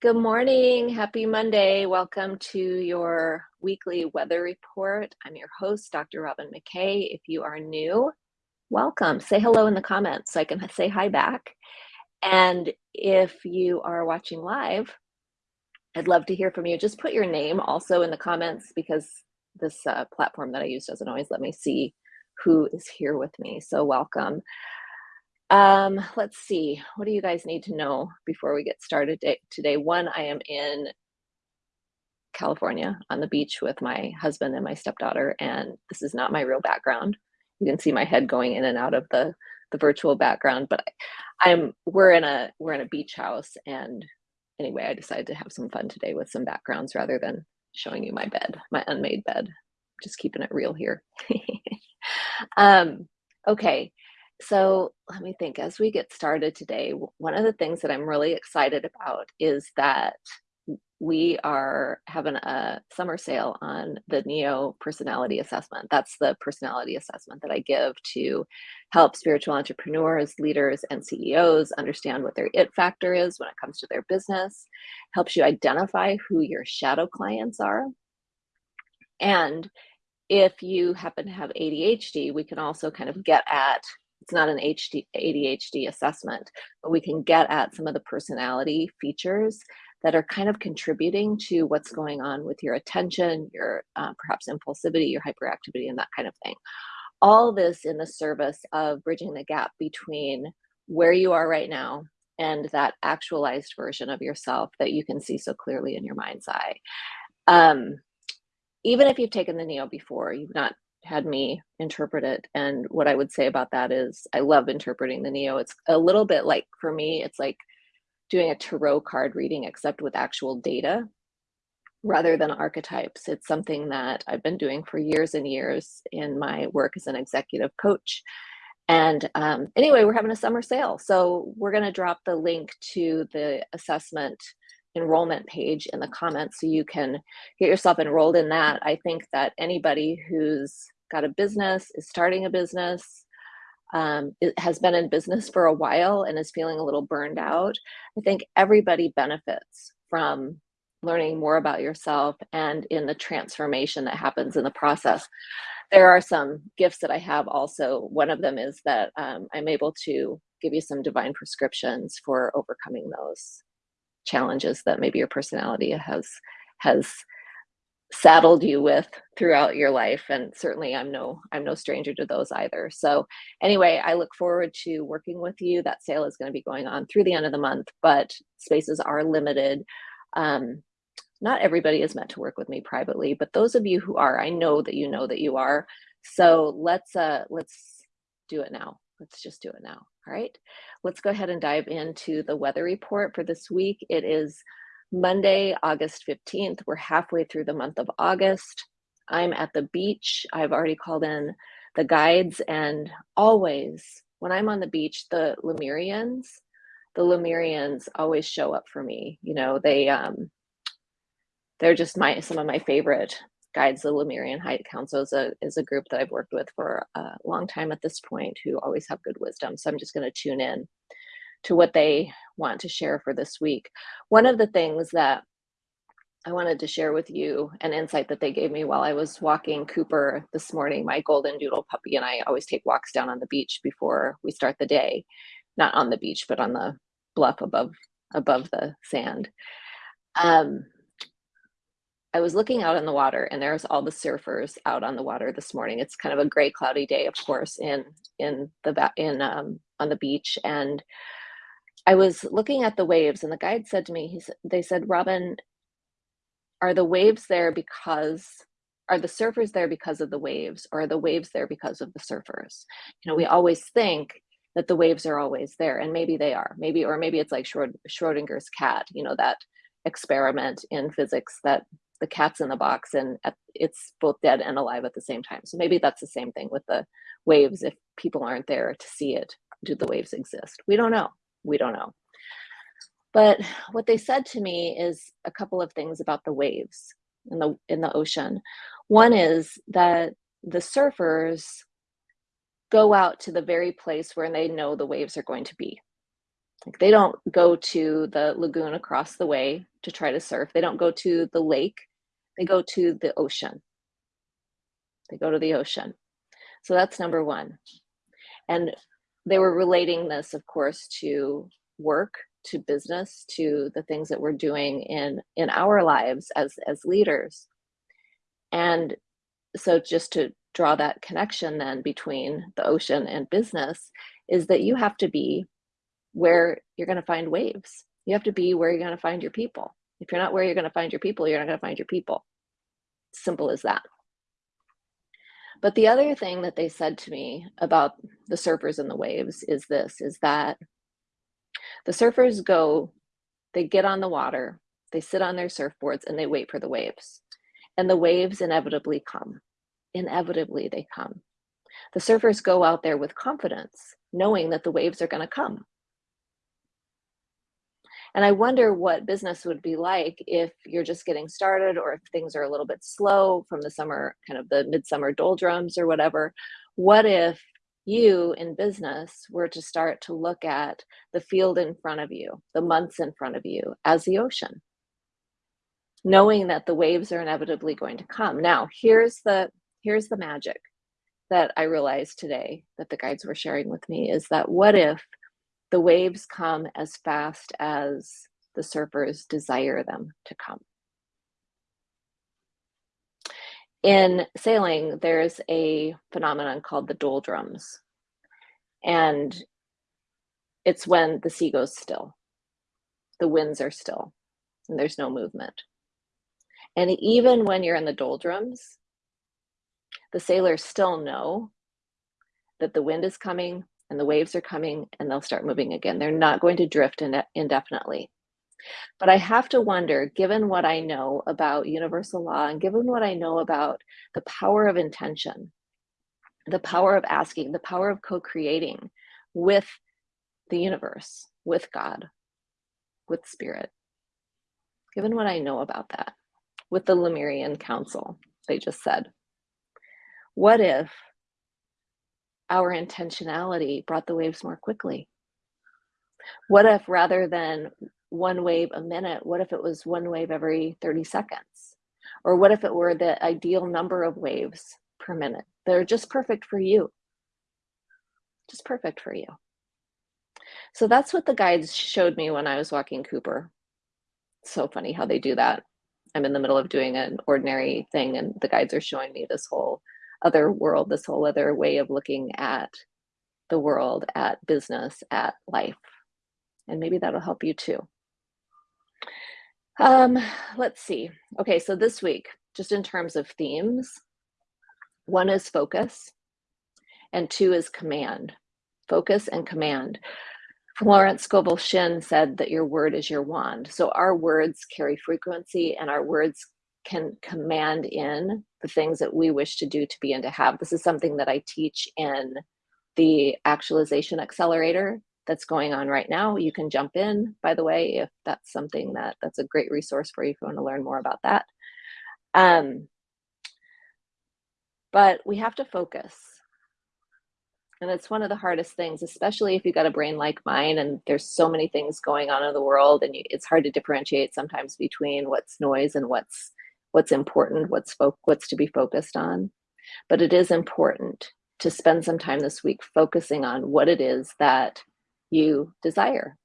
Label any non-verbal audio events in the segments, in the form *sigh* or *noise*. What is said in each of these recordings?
Good morning. Happy Monday. Welcome to your weekly weather report. I'm your host, Dr. Robin McKay. If you are new, welcome. Say hello in the comments so I can say hi back. And if you are watching live, I'd love to hear from you. Just put your name also in the comments because this uh, platform that I use doesn't always let me see who is here with me. So welcome. Um, let's see, what do you guys need to know before we get started today? One, I am in California on the beach with my husband and my stepdaughter, and this is not my real background. You can see my head going in and out of the the virtual background, but I, I'm we're in a we're in a beach house, and anyway, I decided to have some fun today with some backgrounds rather than showing you my bed, my unmade bed. Just keeping it real here. *laughs* um, okay, so let me think as we get started today, one of the things that I'm really excited about is that we are having a summer sale on the NEO personality assessment. That's the personality assessment that I give to help spiritual entrepreneurs, leaders, and CEOs understand what their it factor is when it comes to their business, helps you identify who your shadow clients are. And if you happen to have ADHD, we can also kind of get at it's not an HD, ADHD assessment, but we can get at some of the personality features that are kind of contributing to what's going on with your attention, your uh, perhaps impulsivity, your hyperactivity, and that kind of thing. All this in the service of bridging the gap between where you are right now and that actualized version of yourself that you can see so clearly in your mind's eye. Um, even if you've taken the NEO before, you've not had me interpret it. And what I would say about that is I love interpreting the Neo. It's a little bit like, for me, it's like doing a tarot card reading, except with actual data rather than archetypes. It's something that I've been doing for years and years in my work as an executive coach. And um, anyway, we're having a summer sale. So we're going to drop the link to the assessment enrollment page in the comments so you can get yourself enrolled in that. I think that anybody who's got a business, is starting a business, um, has been in business for a while and is feeling a little burned out, I think everybody benefits from learning more about yourself and in the transformation that happens in the process. There are some gifts that I have also. One of them is that um, I'm able to give you some divine prescriptions for overcoming those challenges that maybe your personality has has saddled you with throughout your life and certainly i'm no i'm no stranger to those either. So anyway i look forward to working with you. That sale is going to be going on through the end of the month but spaces are limited. Um, not everybody is meant to work with me privately but those of you who are i know that you know that you are. So let's uh let's do it now. Let's just do it now. All right? Let's go ahead and dive into the weather report for this week. It is Monday, August 15th. We're halfway through the month of August. I'm at the beach. I've already called in the guides and always when I'm on the beach, the Lemurians, the Lemurians always show up for me. You know, they um they're just my some of my favorite guides. The Lemurian High Council is a is a group that I've worked with for a long time at this point who always have good wisdom. So I'm just going to tune in to what they want to share for this week. One of the things that I wanted to share with you an insight that they gave me while I was walking Cooper this morning. My golden doodle puppy and I always take walks down on the beach before we start the day, not on the beach, but on the bluff above above the sand. Um, I was looking out in the water and there's all the surfers out on the water this morning. It's kind of a gray cloudy day, of course, in in the in um, on the beach and I was looking at the waves and the guide said to me, he they said, Robin, are the waves there because, are the surfers there because of the waves or are the waves there because of the surfers? You know, we always think that the waves are always there and maybe they are, maybe, or maybe it's like Schrodinger's cat, you know, that experiment in physics that the cat's in the box and it's both dead and alive at the same time. So maybe that's the same thing with the waves. If people aren't there to see it, do the waves exist? We don't know we don't know. But what they said to me is a couple of things about the waves in the in the ocean. One is that the surfers go out to the very place where they know the waves are going to be. Like they don't go to the lagoon across the way to try to surf. They don't go to the lake. They go to the ocean. They go to the ocean. So that's number one. And they were relating this, of course, to work, to business, to the things that we're doing in in our lives as as leaders. And so just to draw that connection then between the ocean and business is that you have to be where you're going to find waves. You have to be where you're going to find your people. If you're not where you're going to find your people, you're not going to find your people. Simple as that. But the other thing that they said to me about the surfers and the waves is this, is that the surfers go, they get on the water, they sit on their surfboards and they wait for the waves. And the waves inevitably come. Inevitably they come. The surfers go out there with confidence, knowing that the waves are going to come. And I wonder what business would be like if you're just getting started or if things are a little bit slow from the summer, kind of the midsummer doldrums or whatever. What if you in business were to start to look at the field in front of you, the months in front of you as the ocean? Knowing that the waves are inevitably going to come. Now, here's the here's the magic that I realized today that the guides were sharing with me is that what if the waves come as fast as the surfers desire them to come. In sailing, there's a phenomenon called the doldrums. And it's when the sea goes still, the winds are still, and there's no movement. And even when you're in the doldrums, the sailors still know that the wind is coming, and the waves are coming and they'll start moving again. They're not going to drift indefinitely. But I have to wonder, given what I know about universal law and given what I know about the power of intention, the power of asking, the power of co-creating with the universe, with God, with spirit, given what I know about that, with the Lemurian Council, they just said, what if our intentionality brought the waves more quickly? What if rather than one wave a minute, what if it was one wave every 30 seconds? Or what if it were the ideal number of waves per minute? They're just perfect for you. Just perfect for you. So that's what the guides showed me when I was walking Cooper. so funny how they do that. I'm in the middle of doing an ordinary thing and the guides are showing me this whole other world, this whole other way of looking at the world, at business, at life. And maybe that'll help you too. Um, let's see. Okay, so this week, just in terms of themes, one is focus and two is command. Focus and command. Florence Scovel Shinn said that your word is your wand. So our words carry frequency and our words can command in the things that we wish to do to be and to have. This is something that I teach in the actualization accelerator that's going on right now. You can jump in, by the way, if that's something that that's a great resource for you if you want to learn more about that. Um, but we have to focus. And it's one of the hardest things, especially if you've got a brain like mine and there's so many things going on in the world and you, it's hard to differentiate sometimes between what's noise and what's what's important, what's what's to be focused on. But it is important to spend some time this week focusing on what it is that you desire,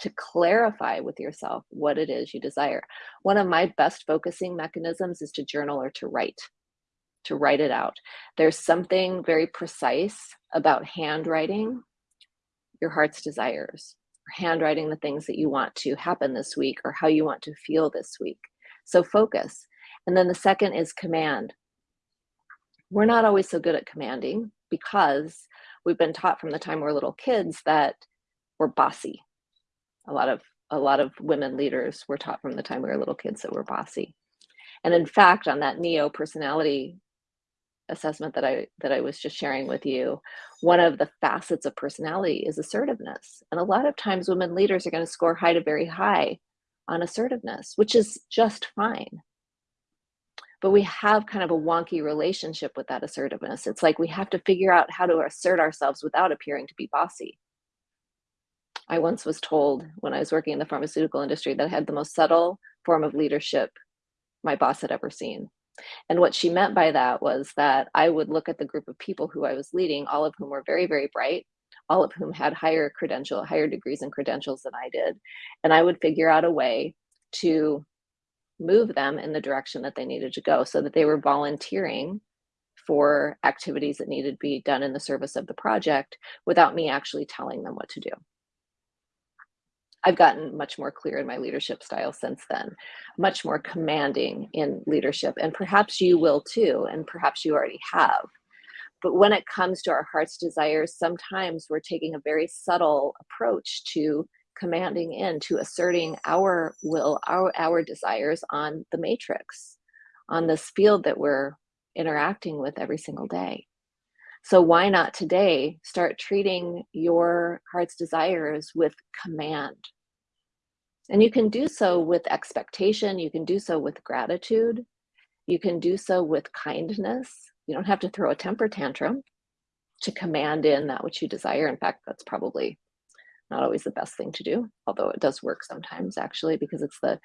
to clarify with yourself what it is you desire. One of my best focusing mechanisms is to journal or to write, to write it out. There's something very precise about handwriting your heart's desires, handwriting the things that you want to happen this week or how you want to feel this week. So focus. And then the second is command. We're not always so good at commanding because we've been taught from the time we're little kids that we're bossy. A lot of a lot of women leaders were taught from the time we were little kids that we're bossy. And in fact, on that neo personality assessment that I that I was just sharing with you, one of the facets of personality is assertiveness. And a lot of times women leaders are going to score high to very high on assertiveness, which is just fine. But we have kind of a wonky relationship with that assertiveness. It's like we have to figure out how to assert ourselves without appearing to be bossy. I once was told when I was working in the pharmaceutical industry that I had the most subtle form of leadership my boss had ever seen. And what she meant by that was that I would look at the group of people who I was leading, all of whom were very, very bright, all of whom had higher credential, higher degrees and credentials than I did. And I would figure out a way to move them in the direction that they needed to go so that they were volunteering for activities that needed to be done in the service of the project without me actually telling them what to do. I've gotten much more clear in my leadership style since then, much more commanding in leadership, and perhaps you will too, and perhaps you already have. But when it comes to our heart's desires, sometimes we're taking a very subtle approach to commanding in, to asserting our will, our, our desires on the matrix, on this field that we're interacting with every single day. So why not today start treating your heart's desires with command? And you can do so with expectation, you can do so with gratitude, you can do so with kindness. You don't have to throw a temper tantrum to command in that which you desire. In fact, that's probably not always the best thing to do, although it does work sometimes actually, because it's the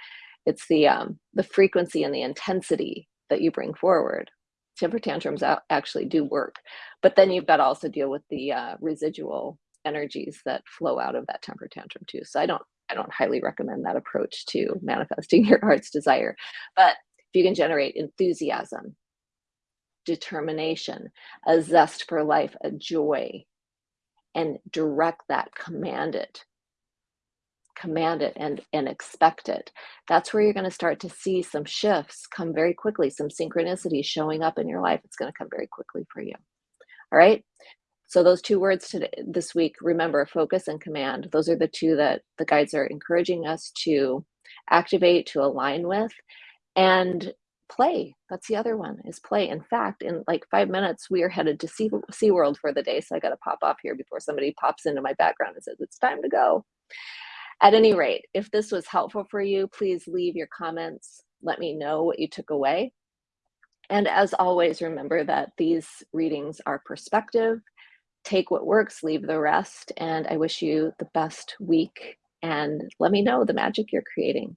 it's the um, the frequency and the intensity that you bring forward. Temper tantrums actually do work, but then you've got to also deal with the uh, residual energies that flow out of that temper tantrum too. So I don't I don't highly recommend that approach to manifesting *laughs* your heart's desire. But if you can generate enthusiasm, determination, a zest for life, a joy, and direct that, command it, command it and, and expect it. That's where you're going to start to see some shifts come very quickly, some synchronicity showing up in your life. It's going to come very quickly for you. All right. So those two words today, this week, remember focus and command. Those are the two that the guides are encouraging us to activate, to align with, and play. That's the other one is play. In fact, in like five minutes, we are headed to sea, SeaWorld for the day. So I got to pop off here before somebody pops into my background and says, it's time to go. At any rate, if this was helpful for you, please leave your comments. Let me know what you took away. And as always, remember that these readings are perspective take what works, leave the rest. And I wish you the best week and let me know the magic you're creating.